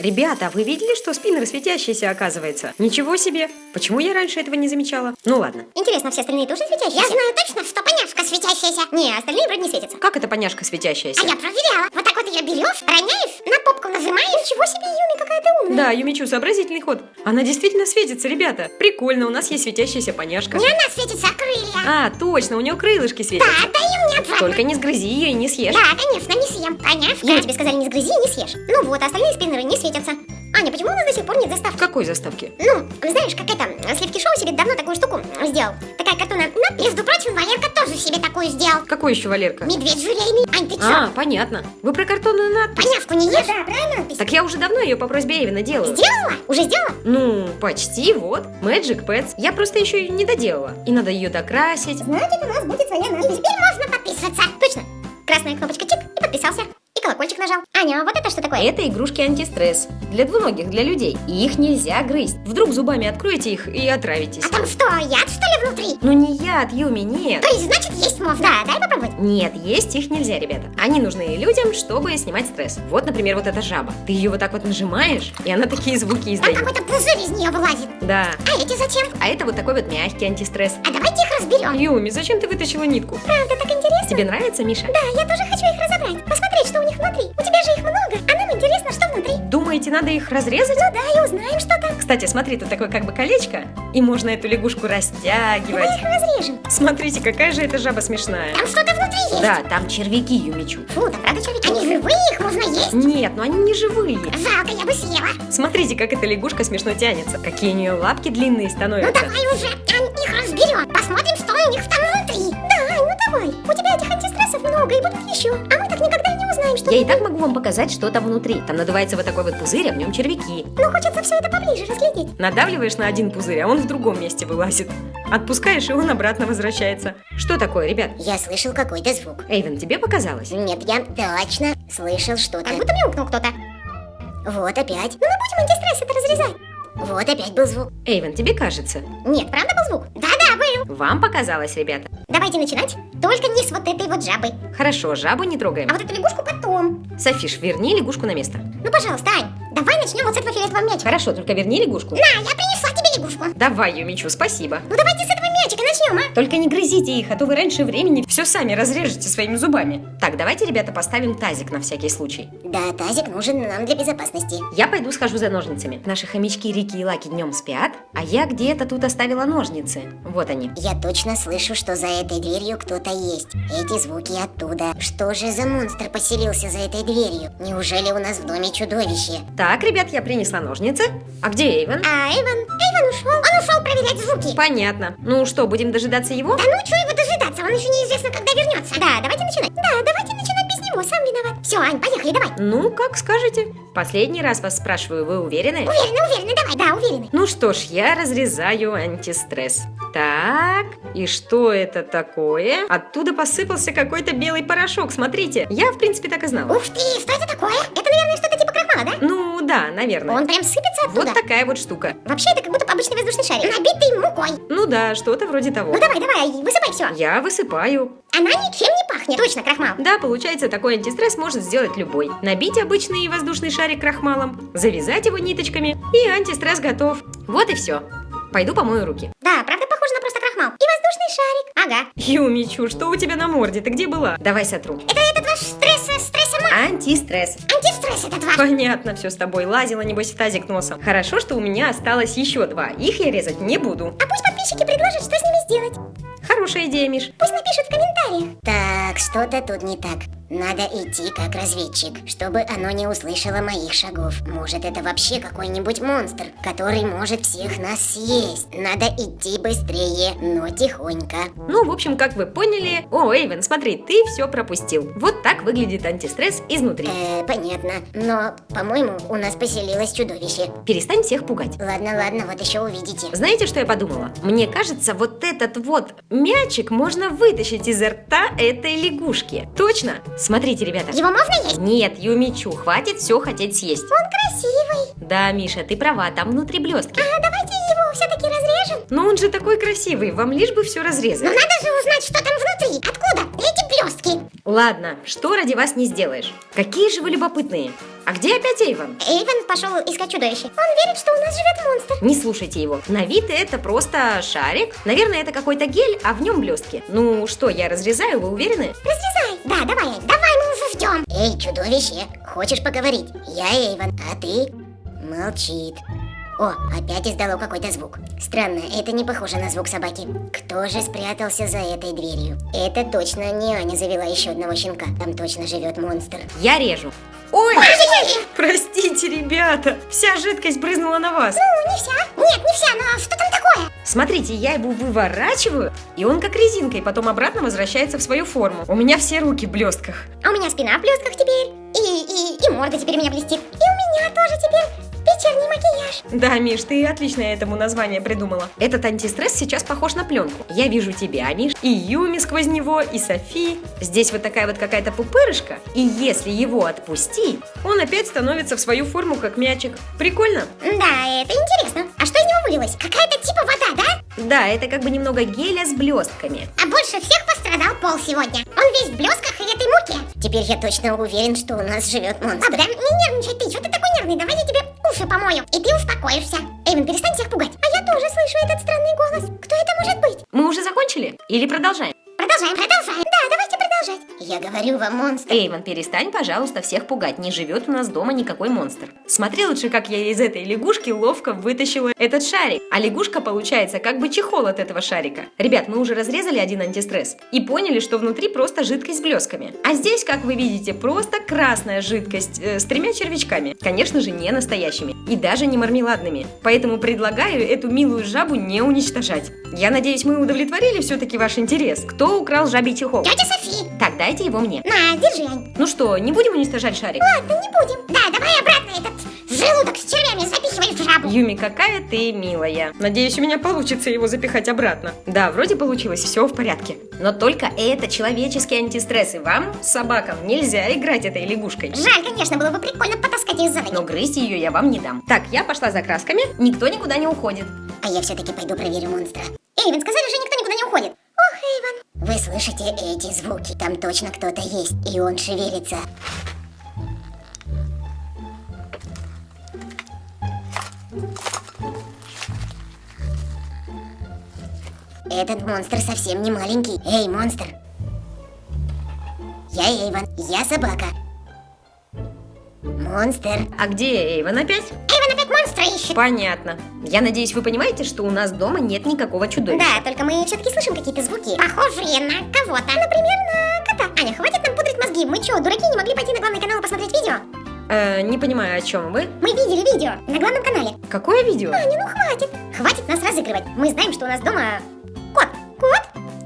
Ребята, а вы видели, что спиннер светящийся оказывается? Ничего себе! Почему я раньше этого не замечала? Ну ладно. Интересно, все остальные тоже светящиеся? Я знаю точно, что поняшка светящаяся. Не, остальные вроде не светятся. Как это поняшка светящаяся? А я проверяла. Вот так вот ее берешь, роняешь, на попку нажимаешь. Ничего себе, Юми, какая ты умная. Да, Юмичу, сообразительный ход. Она действительно светится, ребята. Прикольно, у нас есть светящаяся поняшка. Не она светится, а крылья. А, точно, у нее крылышки светятся. Да, мне обратно. Только не сгрызи ее и не съешь. Да, конечно, не съем. Поняшка. Юми, тебе сказали не сгрызи и не съешь. Ну вот, а остальные спиннеры не светятся. Аня, почему у нас до сих пор нет заставки? Какой заставке? Ну, знаешь, как это, Сливки Шоу себе давно такую штуку сделал. Такая картонная надпись. Между прочим, Валерка тоже себе такую сделал. Какой еще Валерка? Медведь желейный. Ань, ты чё? А, понятно. Вы про картонную надпись? Поняшку не ешь? Да, правильно надпись? Так я уже давно ее по просьбе Эвина делаю. Сделала? Уже сделала? Ну, почти, вот. Magic Pets. Я просто еще ее не доделала. И надо ее докрасить. Значит, у нас будет своя И надпись. теперь можно подписываться. Точно. Красная кнопочка чик и подписался. Колокольчик нажал. Аня, а вот это что такое? Это игрушки антистресс. Для двуногих, для людей. И их нельзя грызть. Вдруг зубами откроете их и отравитесь. А там что, яд что ли внутри? Ну не яд, Юми, нет. То есть, значит, есть можно? Да, дай попробовать. Нет, есть их нельзя, ребята. Они нужны людям, чтобы снимать стресс. Вот, например, вот эта жаба. Ты ее вот так вот нажимаешь, и она такие звуки Там издает. какой-то пузырь из нее вылазит. Да. А эти зачем? А это вот такой вот мягкий антистресс. А давайте их разберем. Юми, зачем ты вытащила нитку? Правда, так интересно. Тебе нравится, Миша? Да, я тоже хочу их разобрать. Посмотреть, что у них внутри. У тебя же их много, а нам интересно, что внутри. Думаете, надо их разрезать? Ну да, и узнаем, что там. Кстати, смотри, тут такое как бы колечко, и можно эту лягушку растягивать. Давай их разрежем. Смотрите, какая же эта жаба смешная. Там что-то внутри есть. Да, там червяки, Юмичу. Фу, там правда червяки. Они живые, их можно есть. Нет, ну они не живые. Жалко, я бы съела. Смотрите, как эта лягушка смешно тянется. Какие у нее лапки длинные Ну становятся. давай уже, Ань, их разберем. Посмотрим, что у них там много, и будут еще. А мы так никогда не узнаем, что Я и так могу вам показать, что там внутри. Там надувается вот такой вот пузырь, а в нем червяки. Ну, хочется все это поближе разглядеть. Надавливаешь на один пузырь, а он в другом месте вылазит. Отпускаешь, и он обратно возвращается. Что такое, ребят? Я слышал какой-то звук. Эйвен, тебе показалось? Нет, я точно слышал что-то. Как будто мяукнул кто-то. Вот опять. Ну, мы будем антистресс это разрезать. Вот опять был звук. Эйвен, тебе кажется? Нет, правда был звук? Да-да, был. Вам показалось, ребята? Давайте начинать. Только не с вот этой вот жабой. Хорошо, жабу не трогаем. А вот эту лягушку потом. Софиш, верни лягушку на место. Ну, пожалуйста, Ань, давай начнем вот с этого фиолетового мячика. Хорошо, только верни лягушку. На, я принесла тебе лягушку. Давай, Юмичу, спасибо. Ну, давайте с этого мячика начнем, а? Только не грызите их, а то вы раньше времени все сами разрежете своими зубами. Так, давайте, ребята, поставим тазик на всякий случай. Да, тазик нужен нам для безопасности. Я пойду схожу за ножницами. Наши хомячки Рики и Лаки днем спят, а я где-то тут оставила ножницы. Вот они. Я точно слышу, что за этой дверью кто-то есть. Эти звуки оттуда. Что же за монстр поселился за этой дверью? Неужели у нас в доме чудовище? Так, ребят, я принесла ножницы. А где Эйвен? А Эйвен? Эйвен ушел. Ушел проверять звуки. Понятно. Ну что, будем дожидаться его? Да ну, что его дожидаться? Он еще неизвестно, когда вернется. Да, давайте начинать. Да, давайте начинать без него, сам виноват. Все, Ань, поехали, давай. Ну, как скажете. Последний раз вас спрашиваю, вы уверены? Уверены, уверены, давай. Да, уверены. Ну что ж, я разрезаю антистресс. Так, и что это такое? Оттуда посыпался какой-то белый порошок, смотрите. Я, в принципе, так и знала. Ух ты, что это такое? Это, наверное, что-то типа крахмала, да? Ну, да, наверное. Он прям сыпется оттуда. Вот такая вот штука. Вообще, это как будто обычный воздушный шарик. Набитый мукой. Ну да, что-то вроде того. Ну, давай, давай, высыпай все. Я высыпаю. Она ничем не пахнет. Точно, крахмал. Да, получается, такой антистресс может сделать любой. Набить обычный воздушный шарик крахмалом, завязать его ниточками, и антистресс готов. Вот и все. Пойду помою руки. Да, правда, похоже на просто крахмал. И воздушный шарик. Ага. Юмичу, что у тебя на морде? Ты где была? Давай сотру. Это этот ваш стресс, стрессомат. Антистресс. Антистресс этот ваш. Понятно все с тобой. Лазила, небось, в тазик носом. Хорошо, что у меня осталось еще два. Их я резать не буду. А пусть подписчики предложат, что с ними сделать. Хорошая идея, Миш. Пусть напишут в комментариях. Так, что-то тут не так. Надо идти как разведчик, чтобы оно не услышало моих шагов. Может, это вообще какой-нибудь монстр, который может всех нас съесть. Надо идти быстрее, но тихонько. Ну, в общем, как вы поняли... О, Эйвен, смотри, ты все пропустил. Вот так выглядит антистресс изнутри. Э, понятно. Но, по-моему, у нас поселилось чудовище. Перестань всех пугать. Ладно, ладно, вот еще увидите. Знаете, что я подумала? Мне кажется, вот этот вот мячик можно вытащить из рта этой лягушки. Точно? Смотрите, ребята. Его можно есть? Нет, Юмичу, хватит все хотеть съесть. Он красивый. Да, Миша, ты права, там внутри блестки. А давайте его все-таки разрежем. Но он же такой красивый, вам лишь бы все Но разрезать. надо же узнать, что там внутри. Откуда эти блестки? Ладно, что ради вас не сделаешь? Какие же вы любопытные. А где опять Эйвен? Эйвен пошел искать чудовище. Он верит, что у нас живет монстр. Не слушайте его. На вид это просто шарик. Наверное, это какой-то гель, а в нем блестки. Ну что, я разрезаю, вы уверены? Разрезай. Да, давай, давай, мы ждем. Эй, чудовище, хочешь поговорить? Я Эйвен, а ты? Молчит. О, опять издало какой-то звук. Странно, это не похоже на звук собаки. Кто же спрятался за этой дверью? Это точно не Аня завела еще одного щенка. Там точно живет монстр. Я режу. Ой! Простите, ребята, вся жидкость брызнула на вас. Ну, не вся. Нет, не вся, но что там такое? Смотрите, я его выворачиваю, и он как резинкой потом обратно возвращается в свою форму. У меня все руки в блестках. А у меня спина в блестках теперь. И, и, и морда теперь у меня блестит. И у меня тоже теперь вечерний макияж. Да, Миш, ты отлично этому название придумала. Этот антистресс сейчас похож на пленку. Я вижу тебя, Миш, и Юми сквозь него, и Софи. Здесь вот такая вот какая-то пупырышка, и если его отпустить, он опять становится в свою форму, как мячик. Прикольно? Да, это интересно. А что из него вылилось? Какая-то типа вода, да? Это как бы немного геля с блестками. А больше всех пострадал Пол сегодня. Он весь в блесках и этой муке. Теперь я точно уверен, что у нас живет монстр. А, да? Не нервничай ты, что ты такой нервный? Давай я тебе уши помою, и ты успокоишься. Эйвен, перестань всех пугать. А я тоже слышу этот странный голос. Кто это может быть? Мы уже закончили? Или продолжаем? Продолжаем, продолжаем. Да, продолжать. Я говорю вам, монстр. Эйвен, перестань, пожалуйста, всех пугать. Не живет у нас дома никакой монстр. Смотри лучше, как я из этой лягушки ловко вытащила этот шарик. А лягушка получается как бы чехол от этого шарика. Ребят, мы уже разрезали один антистресс и поняли, что внутри просто жидкость с блесками. А здесь, как вы видите, просто красная жидкость э, с тремя червячками. Конечно же, не настоящими и даже не мармеладными. Поэтому предлагаю эту милую жабу не уничтожать. Я надеюсь, мы удовлетворили все-таки ваш интерес. Кто украл жабий чехол? Тетя Софи. Так, дайте его мне. На, держи, Ань. Ну что, не будем уничтожать шарик? Ладно, не будем. Да, давай обратно этот желудок с червями запихивай в жабу. Юми, какая ты милая. Надеюсь, у меня получится его запихать обратно. Да, вроде получилось, все в порядке. Но только это человеческие антистрессы. Вам, собакам, нельзя играть этой лягушкой. Жаль, конечно, было бы прикольно потаскать ее за ноги. Но грызть ее я вам не дам. Так, я пошла за красками, никто никуда не уходит. А я все-таки пойду проверю монстра. Эйвен, сказали же, никто никуда не уходит. Вы слышите эти звуки? Там точно кто-то есть, и он шевелится. Этот монстр совсем не маленький. Эй, монстр! Я Эйвен, я собака. Монстр. А где Эйвен опять? Эйвен опять монстра ищет. Понятно. Я надеюсь, вы понимаете, что у нас дома нет никакого чудовища. Да, только мы все-таки слышим какие-то звуки, похожие на кого-то. Например, на кота. Аня, хватит нам пудрить мозги. Мы что, дураки, не могли пойти на главный канал и посмотреть видео? Э, не понимаю, о чем вы. Мы видели видео на главном канале. Какое видео? Аня, ну хватит. Хватит нас разыгрывать. Мы знаем, что у нас дома кот. Кот?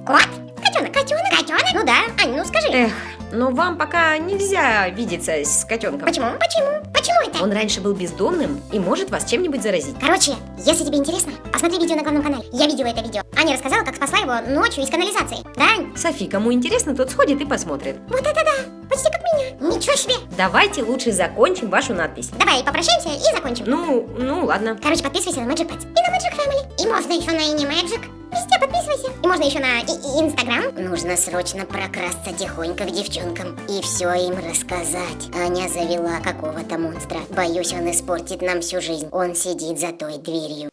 Кот? Котенок. Котенок? Котенок? Ну да. Аня, ну скажи. Эх, но вам пока нельзя видеться с котенком. Почему? Почему? Почему это? Он раньше был бездомным и может вас чем-нибудь заразить. Короче, если тебе интересно, посмотри видео на главном канале. Я видела это видео. Аня рассказала, как спасла его ночью из канализации. Да, Ань? Софи, кому интересно, тот сходит и посмотрит. Вот это да! Почти как меня. Ничего себе! Давайте лучше закончим вашу надпись. Давай попрощаемся и закончим. Ну, ну ладно. Короче, подписывайся на Magic Pets и на Magic Family. И можно еще на Animagic. Везде подписывайся. И можно еще на Инстаграм. Нужно срочно прокрасться тихонько к девчонкам и все им рассказать. Аня завела какого-то монстра. Боюсь, он испортит нам всю жизнь. Он сидит за той дверью.